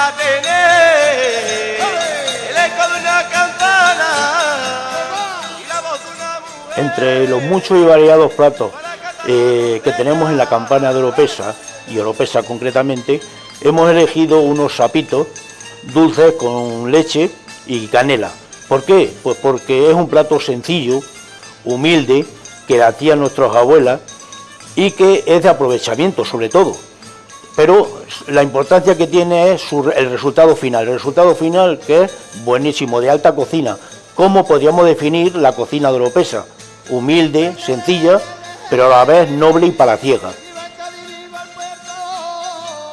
a tener el eco de una campana y la voz de una mujer. Entre los muchos y variados platos eh, que tenemos en la campana de Oropesa, y Oropesa concretamente, hemos elegido unos sapitos dulces con leche y canela. ¿Por qué? Pues porque es un plato sencillo, humilde, que hacían nuestras abuelas y que es de aprovechamiento sobre todo. Pero la importancia que tiene es el resultado final. El resultado final que es buenísimo, de alta cocina. ¿Cómo podríamos definir la cocina de Oropesa? Humilde, sencilla, pero a la vez noble y palaciega.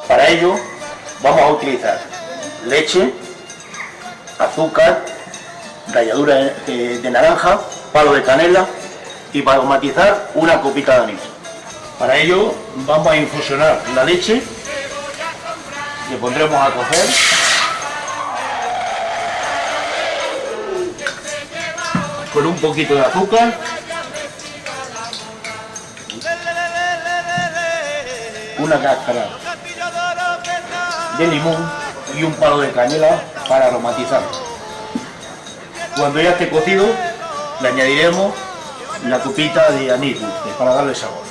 Para ello vamos a utilizar leche, azúcar, ralladura de, de naranja, palo de canela y para matizar una copita de anís. Para ello vamos a infusionar la leche, le pondremos a cocer. Con un poquito de azúcar. Una cáscara de limón y un palo de canela para aromatizar. Cuando ya esté cocido, le añadiremos la copita de anís para darle sabor.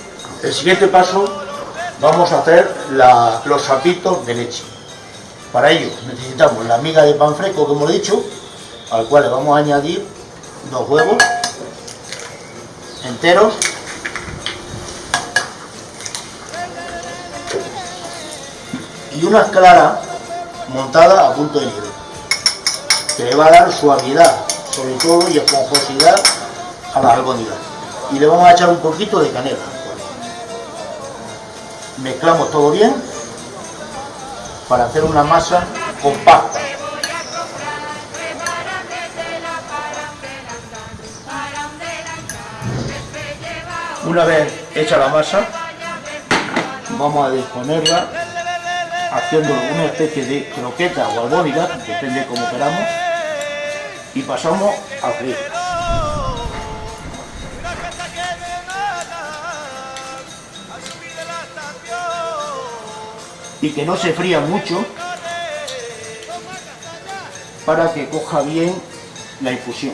El siguiente paso vamos a hacer los sapitos de leche. Para ello necesitamos la miga de pan fresco que hemos dicho, al cual le vamos a añadir dos huevos enteros. Y una clara montada a punto de nieve que le va a dar suavidad sobre todo y esponjosidad a las albóndigas. Y le vamos a echar un poquito de canela mezclamos todo bien para hacer una masa compacta una vez hecha la masa vamos a disponerla haciendo una especie de croqueta o albóndiga, depende como queramos, y pasamos a freír. Y que no se fría mucho para que coja bien la infusión.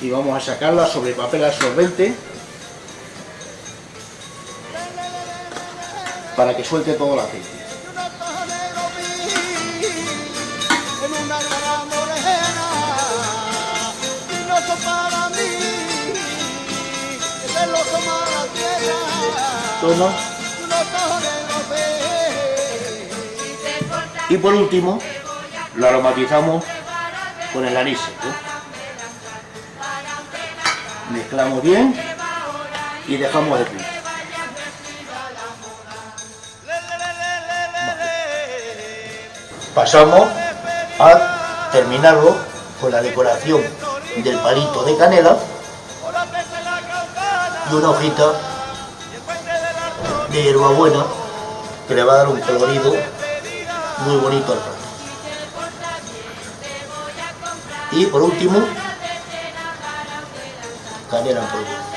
Y vamos a sacarla sobre papel absorbente para que suelte todo el aceite. Y por último, lo aromatizamos con el anís Mezclamos bien y dejamos de freír. pasamos a terminarlo con la decoración del palito de canela y una hojita de hierbabuena que le va a dar un colorido muy bonito al plato. Y por último, canela en polvo.